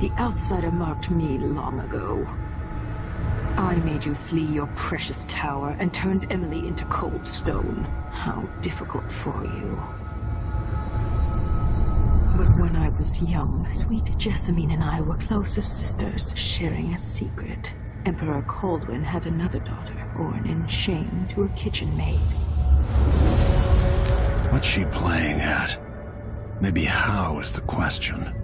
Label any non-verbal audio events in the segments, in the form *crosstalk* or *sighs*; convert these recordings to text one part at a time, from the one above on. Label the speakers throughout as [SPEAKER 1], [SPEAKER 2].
[SPEAKER 1] The outsider marked me long ago. I made you flee your precious tower and turned Emily into cold stone. How difficult for you. But when I was young, sweet Jessamine and I were close as sisters, sharing a secret. Emperor Kaldwin had another daughter, born in shame to a kitchen maid.
[SPEAKER 2] What's she playing at? Maybe how is the question.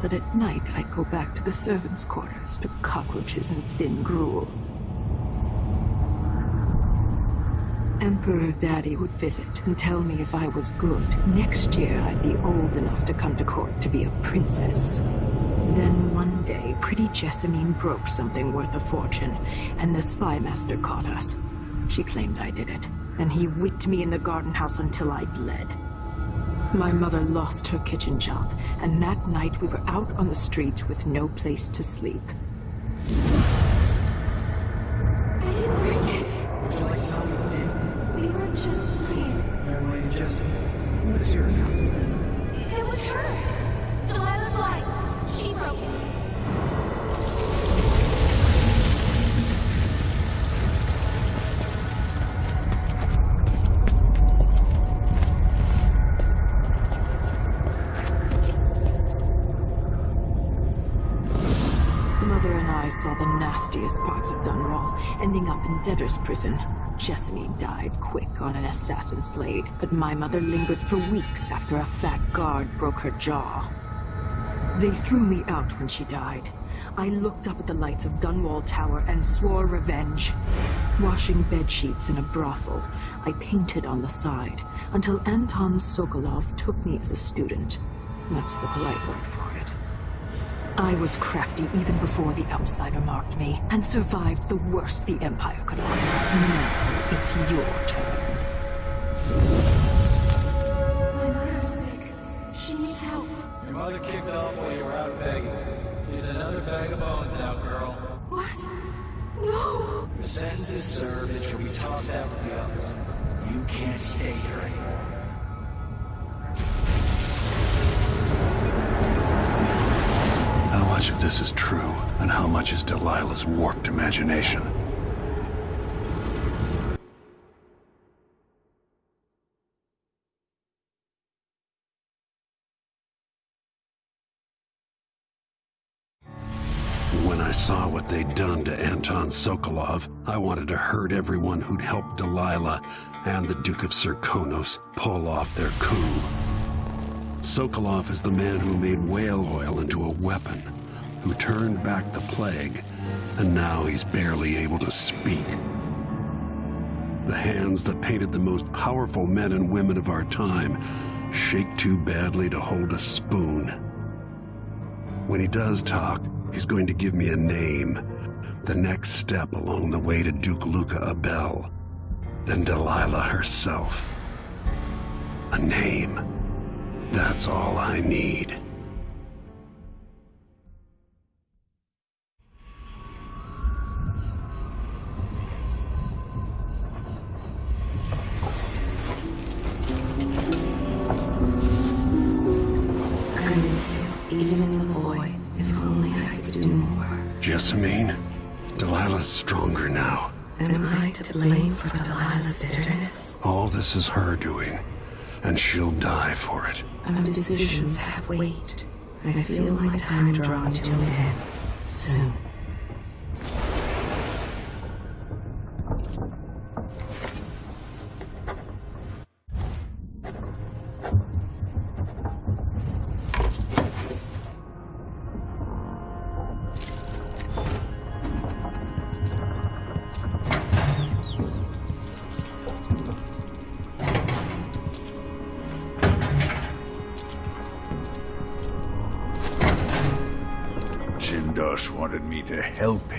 [SPEAKER 1] But at night, I'd go back to the servants' quarters to cockroaches and thin gruel. Emperor Daddy would visit and tell me if I was good. Next year, I'd be old enough to come to court to be a princess. Then one day, pretty Jessamine broke something worth a fortune, and the spy master caught us. She claimed I did it, and he whipped me in the garden house until I bled. My mother lost her kitchen job, and that night we were out on the streets with no place to sleep.
[SPEAKER 3] I didn't bring it.
[SPEAKER 4] Would you like to tell me who did?
[SPEAKER 3] We were just playing.
[SPEAKER 4] Emily and Jesse. What's your account?
[SPEAKER 1] Ending up in debtor's prison. Jessamine died quick on an assassin's blade, but my mother lingered for weeks after a fat guard broke her jaw. They threw me out when she died. I looked up at the lights of Dunwall Tower and swore revenge. Washing bed sheets in a brothel, I painted on the side until Anton Sokolov took me as a student. That's the polite word for it. I was crafty even before the outsider marked me, and survived the worst the Empire could offer. Now it's your turn.
[SPEAKER 3] My mother's sick. She needs help.
[SPEAKER 5] Your mother kicked off while you were out begging. She's another bag of bones now, girl.
[SPEAKER 3] What? No!
[SPEAKER 5] Your sentence is served and she'll be tossed out with the others. You can't stay here anymore.
[SPEAKER 2] Much of this is true, and how much is Delilah's warped imagination? When I saw what they'd done to Anton Sokolov, I wanted to hurt everyone who'd helped Delilah and the Duke of Serkonos pull off their coup. Sokolov is the man who made whale oil into a weapon, who turned back the plague, and now he's barely able to speak. The hands that painted the most powerful men and women of our time shake too badly to hold a spoon. When he does talk, he's going to give me a name, the next step along the way to Duke Luca Abel, then Delilah herself. A name. That's all I need. Jessamine, Delilah's stronger now,
[SPEAKER 6] Am I to blame for Delilah's bitterness?
[SPEAKER 2] All this is her doing, and she'll die for it.
[SPEAKER 6] Our decisions have weight. And I feel my time drawing to an end. Soon.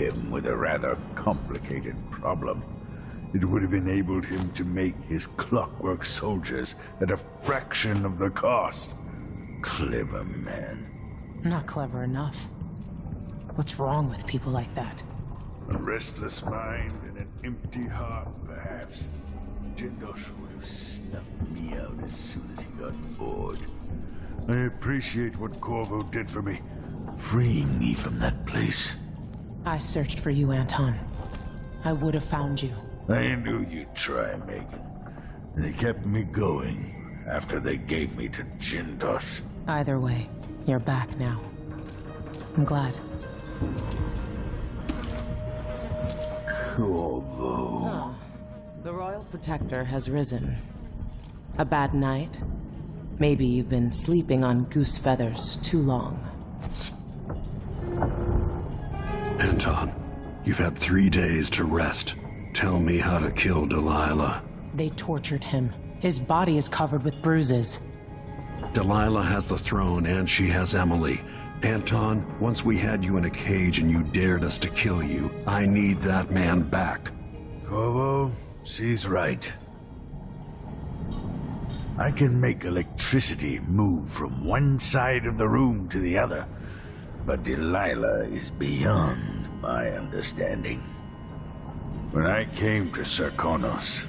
[SPEAKER 7] Him with a rather complicated problem. It would have enabled him to make his clockwork soldiers at a fraction of the cost. Clever man.
[SPEAKER 8] Not clever enough. What's wrong with people like that?
[SPEAKER 7] A restless mind and an empty heart, perhaps. Jindosh would have snuffed me out as soon as he got bored. I appreciate what Corvo did for me, freeing me from that place.
[SPEAKER 8] I searched for you, Anton. I would have found you.
[SPEAKER 7] I knew you'd try, Meagan. They kept me going after they gave me to Jindosh.
[SPEAKER 8] Either way, you're back now. I'm glad.
[SPEAKER 7] Corvo.
[SPEAKER 8] Ah, the Royal Protector has risen. A bad night? Maybe you've been sleeping on goose feathers too long.
[SPEAKER 2] Anton, you've had three days to rest. Tell me how to kill Delilah.
[SPEAKER 8] They tortured him. His body is covered with bruises.
[SPEAKER 2] Delilah has the throne and she has Emily. Anton, once we had you in a cage and you dared us to kill you, I need that man back.
[SPEAKER 7] Corvo, she's right. I can make electricity move from one side of the room to the other, but Delilah is beyond my understanding. When I came to Serkonos,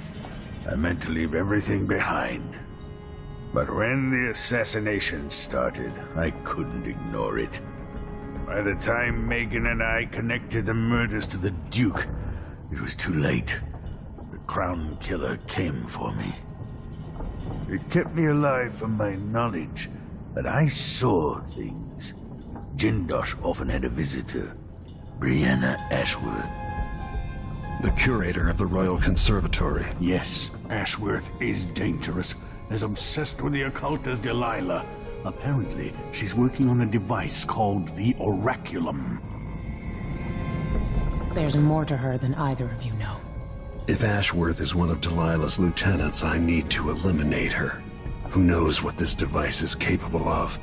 [SPEAKER 7] I meant to leave everything behind. But when the assassination started, I couldn't ignore it. By the time Meagan and I connected the murders to the Duke, it was too late. The Crown Killer came for me. It kept me alive from my knowledge that I saw things. Jindosh often had a visitor, Breanna Ashworth.
[SPEAKER 2] The curator of the Royal Conservatory.
[SPEAKER 4] Yes, Ashworth is dangerous, as obsessed with the occult as Delilah. Apparently, she's working on a device called the Oraculum.
[SPEAKER 8] There's more to her than either of you know.
[SPEAKER 2] If Ashworth is one of Delilah's lieutenants, I need to eliminate her. Who knows what this device is capable of,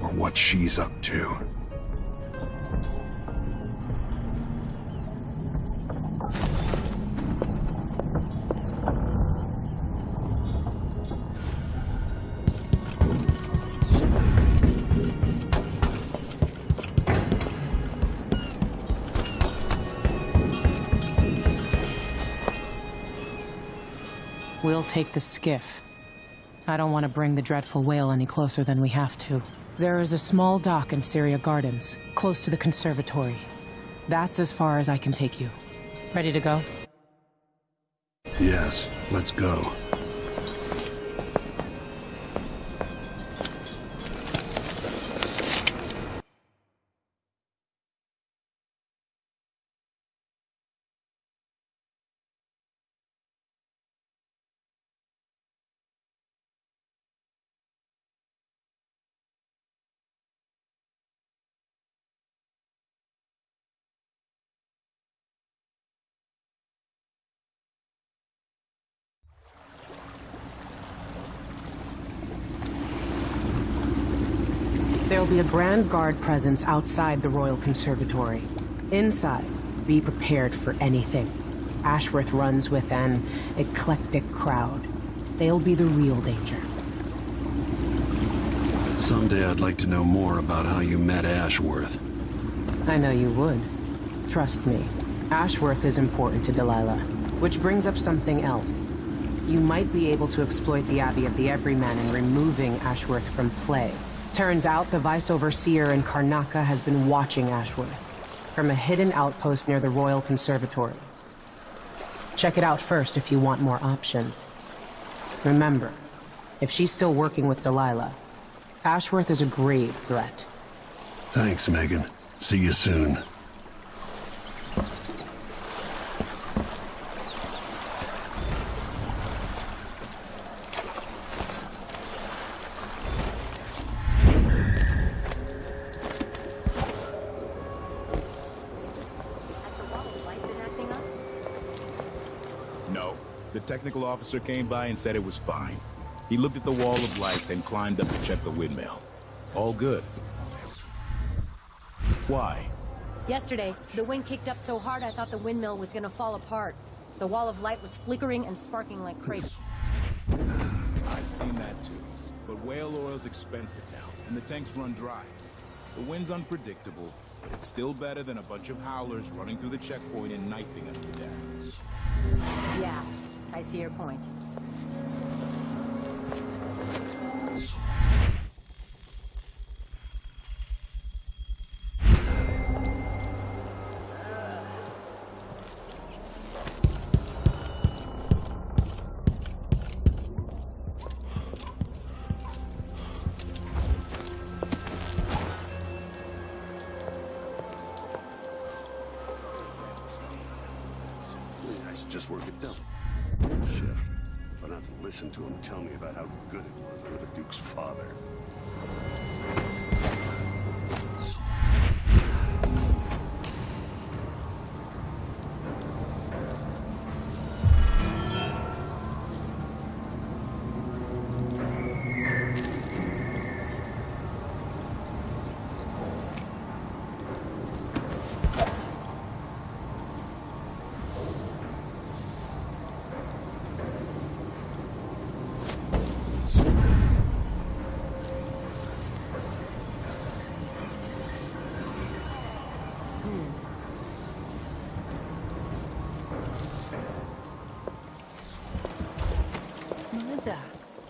[SPEAKER 2] or what she's up to.
[SPEAKER 8] Take the skiff. I don't want to bring the Dreadful Wale any closer than we have to. There is a small dock in Cyria Gardens, close to the conservatory. That's as far as I can take you. Ready to go?
[SPEAKER 2] Yes, let's go.
[SPEAKER 8] Grand Guard presence outside the Royal Conservatory. Inside, be prepared for anything. Ashworth runs with an eclectic crowd. They'll be the real danger.
[SPEAKER 2] Someday I'd like to know more about how you met Ashworth.
[SPEAKER 8] I know you would. Trust me. Ashworth is important to Delilah. Which brings up something else. You might be able to exploit the Abbey of the Everyman in removing Ashworth from play. Turns out the Vice Overseer in Karnaca has been watching Ashworth from a hidden outpost near the Royal Conservatory. Check it out first if you want more options. Remember, if she's still working with Delilah, Ashworth is a grave threat.
[SPEAKER 2] Thanks, Meagan. See you soon.
[SPEAKER 9] Technical officer came by and said it was fine. He looked at the wall of light, then climbed up to check the windmill. All good. Why?
[SPEAKER 10] Yesterday, the wind kicked up so hard I thought the windmill was gonna fall apart. The wall of light was flickering and sparking like crazy. *sighs*
[SPEAKER 9] I've seen that too. But whale oil's expensive now, and the tanks run dry. The wind's unpredictable, but it's still better than a bunch of howlers running through the checkpoint and knifing us to death.
[SPEAKER 10] Yeah, I see your point.
[SPEAKER 2] Tell me about how good it was with the Duke's father.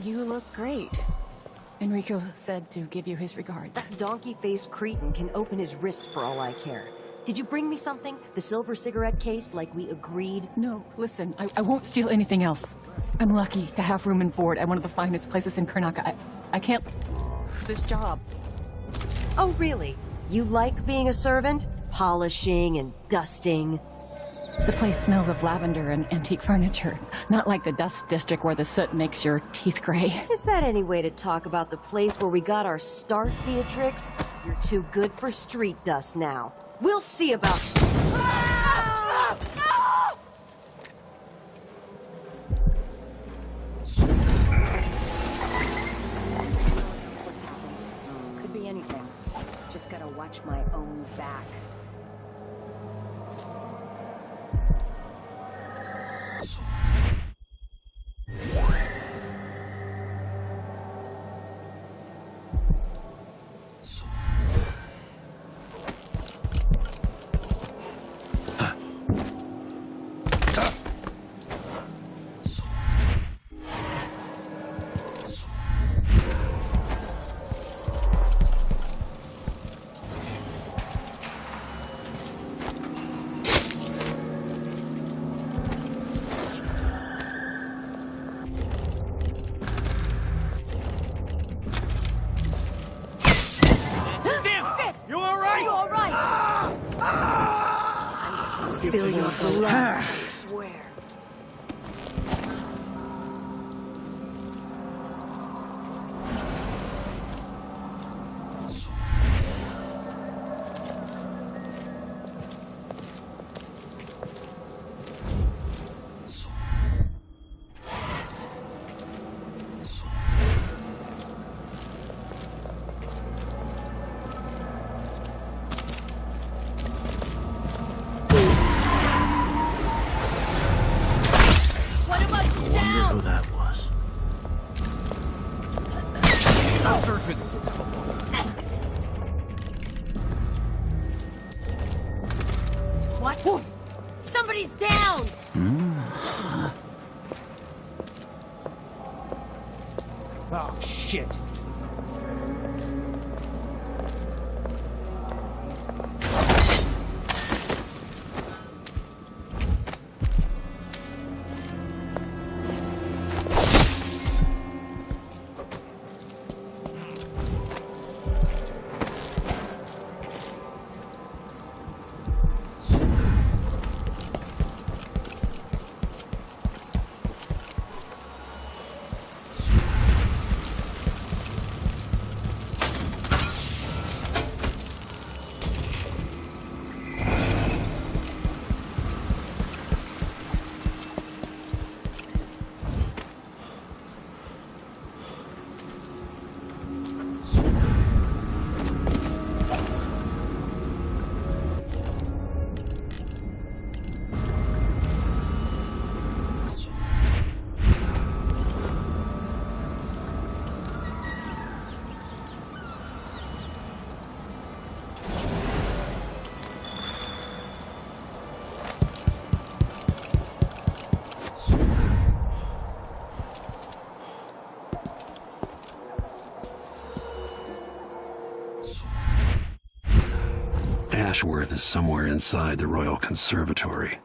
[SPEAKER 11] You look great. Enrico said to give you his regards.
[SPEAKER 10] That donkey-faced cretin can open his wrists for all I care. Did you bring me something? The silver cigarette case, like we agreed?
[SPEAKER 11] No, listen, I, I won't steal anything else. I'm lucky to have room and board at one of the finest places in Karnaca. I, I can't... this job.
[SPEAKER 10] Oh, really? You like being a servant? Polishing and dusting?
[SPEAKER 11] The place smells of lavender and antique furniture. Not like the dust district where the soot makes your teeth gray.
[SPEAKER 10] Is that any way to talk about the place where we got our start, Beatrix? You're too good for street dust now. We'll see about... Could be anything. Just gotta watch my own back. Spill your blood.
[SPEAKER 2] Ashworth is somewhere inside the Royal Conservatory.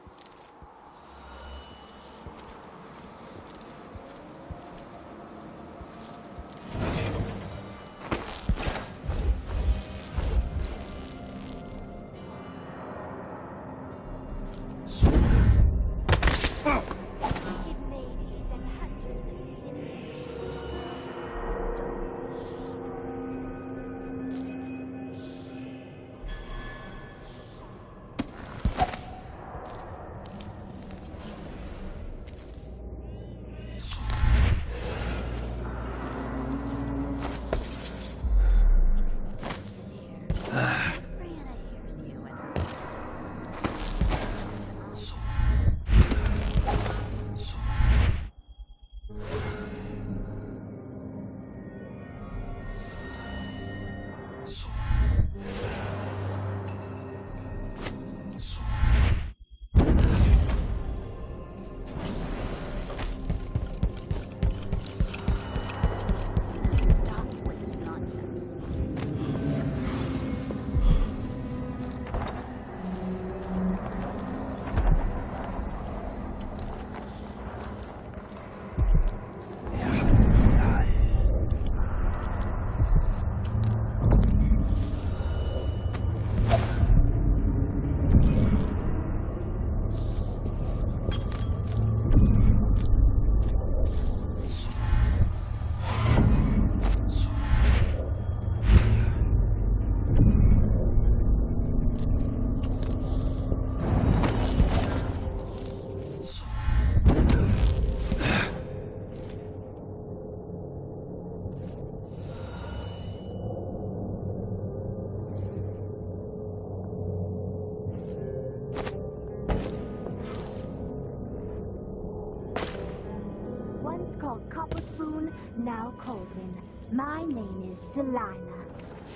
[SPEAKER 3] My name is Delilah.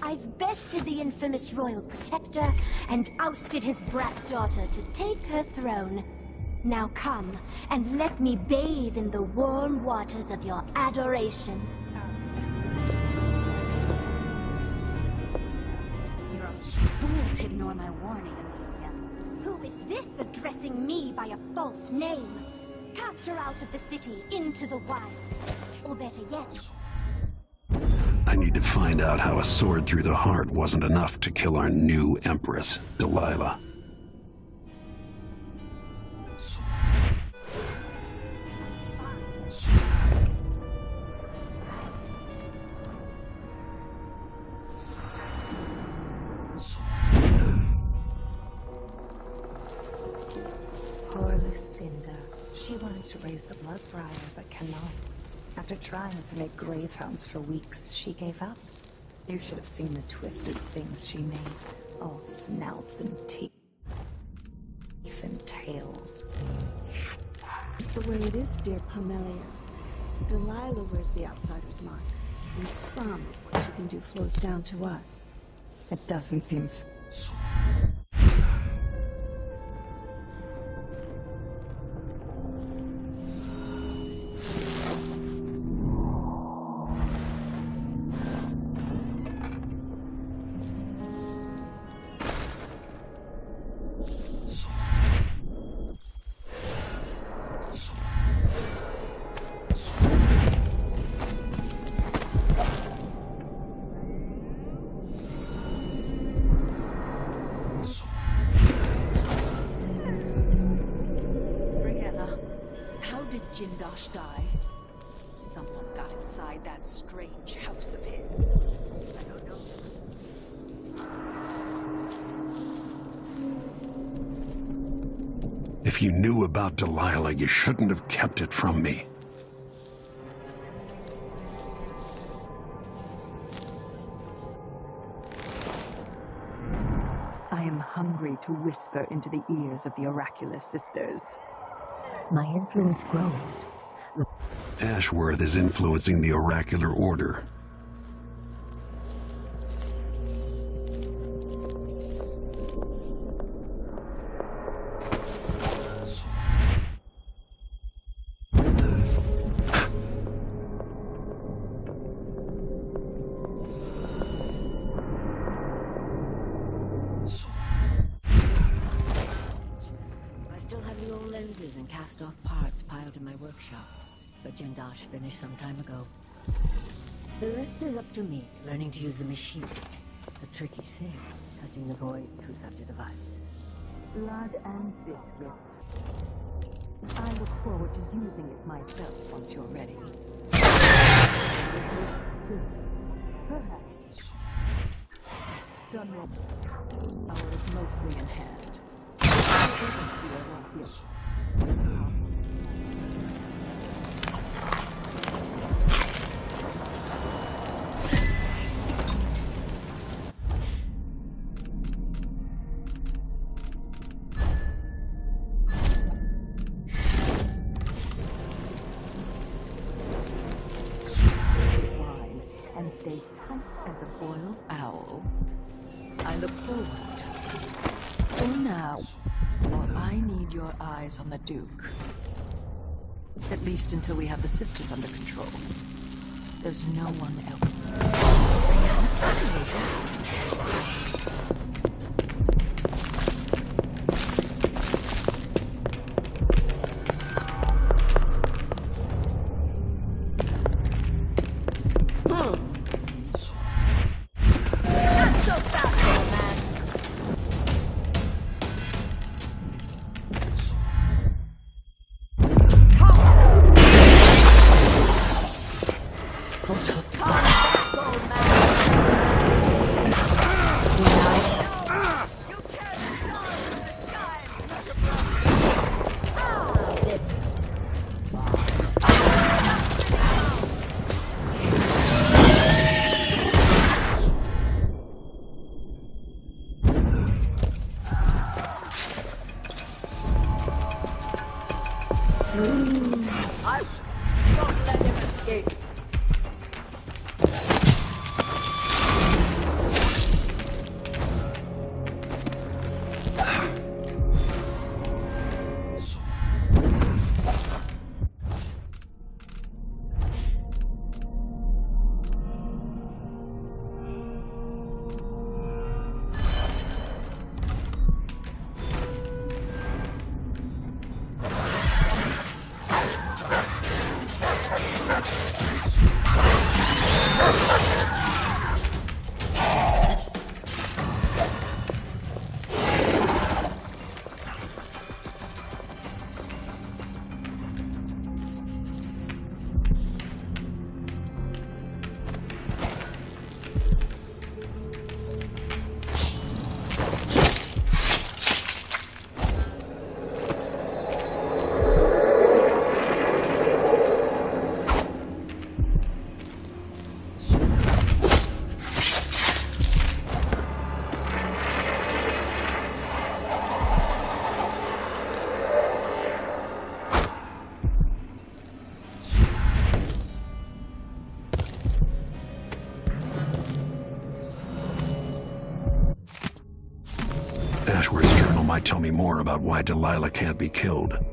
[SPEAKER 3] I've bested the infamous royal protector and ousted his brat daughter to take her throne. Now come and let me bathe in the warm waters of your adoration.
[SPEAKER 12] You're a fool to ignore my warning, Amelia.
[SPEAKER 3] Who is this addressing me by a false name? Cast her out of the city into the wilds. Or better yet,
[SPEAKER 2] I need to find out how a sword through the heart wasn't enough to kill our new Empress, Delilah.
[SPEAKER 6] To make gravehounds for weeks, she gave up. You should have seen the twisted things she made. All snouts and teeth and tails.
[SPEAKER 13] It's the way it is, dear Pamelia. Delilah wears the outsider's mark, and some of what she can do flows down to us.
[SPEAKER 6] It doesn't seem...
[SPEAKER 2] If you knew about Delilah, you shouldn't have kept it from me.
[SPEAKER 1] I am hungry to whisper into the ears of the oracular sisters. My influence grows.
[SPEAKER 2] Ashworth is influencing the oracular order.
[SPEAKER 14] To use the machine. A tricky thing, touching the void to such a device.
[SPEAKER 1] Blood and biscuits. I look forward to using it myself once you're ready. Perhaps. With. Ours mostly in hand. Your eyes on the Duke. At least until we have the sisters under control. There's no one else.
[SPEAKER 6] More about why Delilah can't be killed.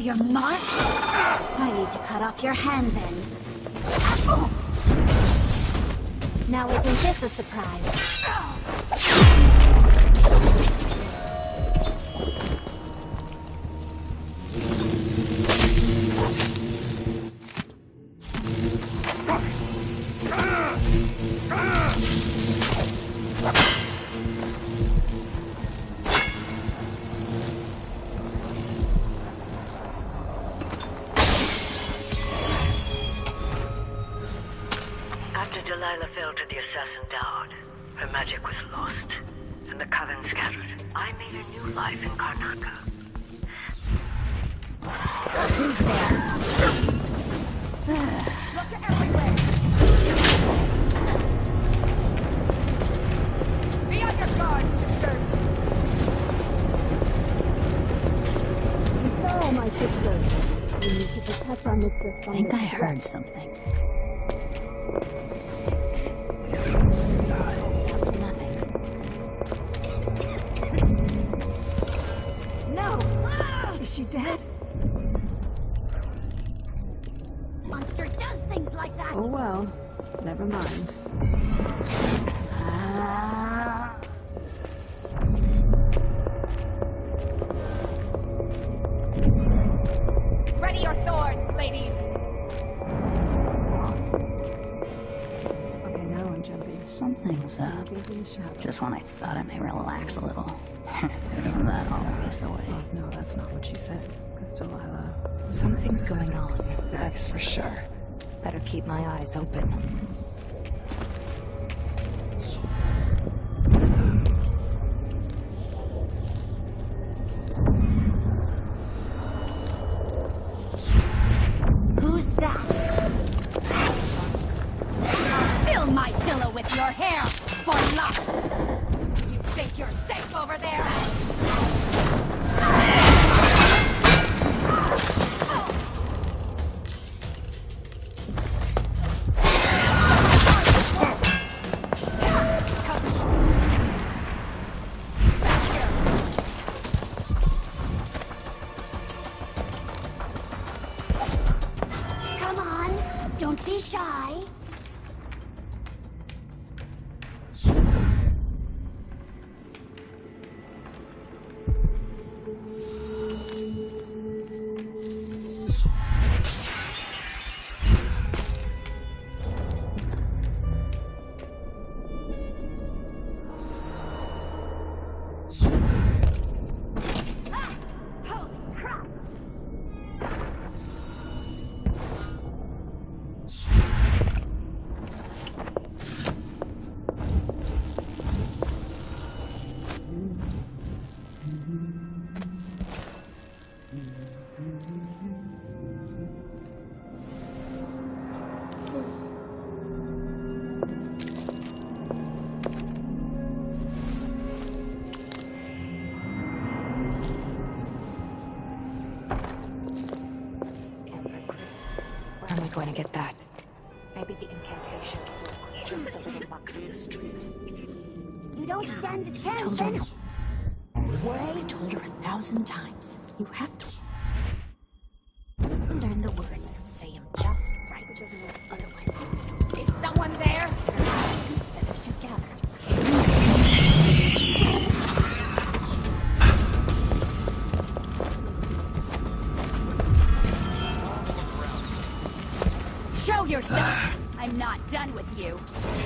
[SPEAKER 3] You're marked? I need to cut off your hand then. Now isn't this a surprise?
[SPEAKER 15] After Delilah fell to the assassin Daud, her magic was lost, and the Coven scattered. I made a new life in Karnaca.
[SPEAKER 3] Who's there?
[SPEAKER 12] Look everywhere! Be on your guard, sisters!
[SPEAKER 13] My sister. You need to protect
[SPEAKER 16] I think I heard something.
[SPEAKER 13] Is she dead?
[SPEAKER 3] Monster does things like that!
[SPEAKER 13] Oh well. Never mind.
[SPEAKER 12] Ready your thorns, ladies!
[SPEAKER 13] Okay, now I'm jumping.
[SPEAKER 16] Something's up.
[SPEAKER 13] Something's in the shadows.
[SPEAKER 16] Just when I thought I may relax a little. *laughs* That always the way?
[SPEAKER 13] No, that's not what she said. It's Delilah...
[SPEAKER 6] Something's going on, that's for sure. Better keep my eyes open.
[SPEAKER 12] Done with you.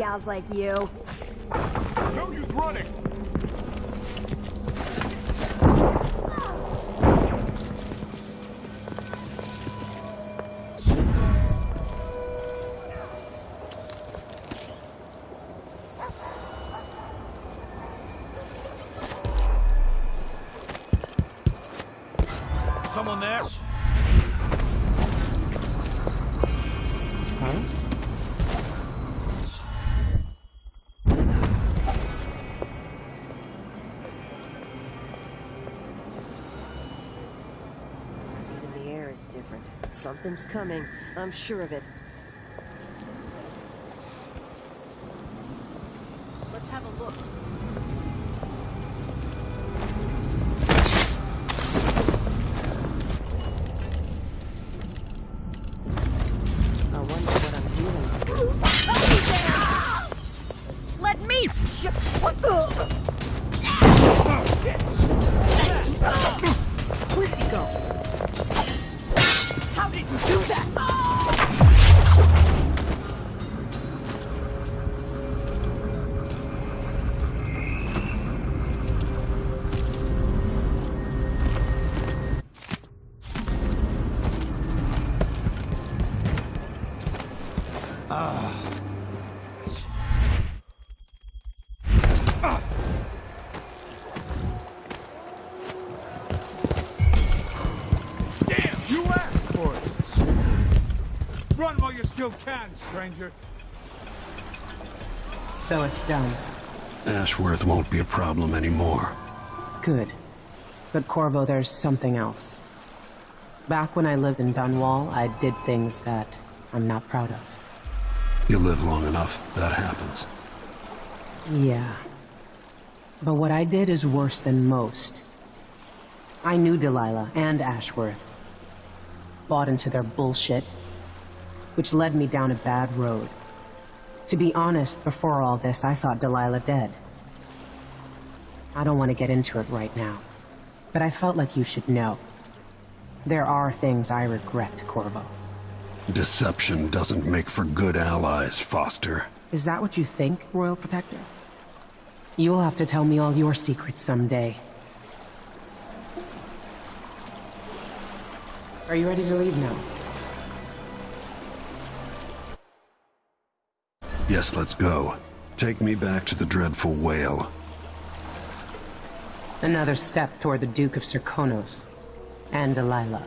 [SPEAKER 17] Gals like you.
[SPEAKER 18] No use running!
[SPEAKER 10] Something's coming. I'm sure of it.
[SPEAKER 18] Still can, stranger.
[SPEAKER 8] So it's done.
[SPEAKER 2] Ashworth won't be a problem anymore.
[SPEAKER 8] Good. But Corvo, there's something else. Back when I lived in Dunwall, I did things that I'm not proud of.
[SPEAKER 2] You live long enough, that happens.
[SPEAKER 8] Yeah. But what I did is worse than most. I knew Delilah and Ashworth. Bought into their bullshit, which led me down a bad road. To be honest, before all this, I thought Delilah dead. I don't want to get into it right now, but I felt like you should know. There are things I regret, Corvo.
[SPEAKER 2] Deception doesn't make for good allies, Foster.
[SPEAKER 8] Is that what you think, Royal Protector? You'll have to tell me all your secrets someday. Are you ready to leave now?
[SPEAKER 2] Yes, let's go. Take me back to the Dreadful Wale.
[SPEAKER 8] Another step toward the Duke of Serkonos and Delilah.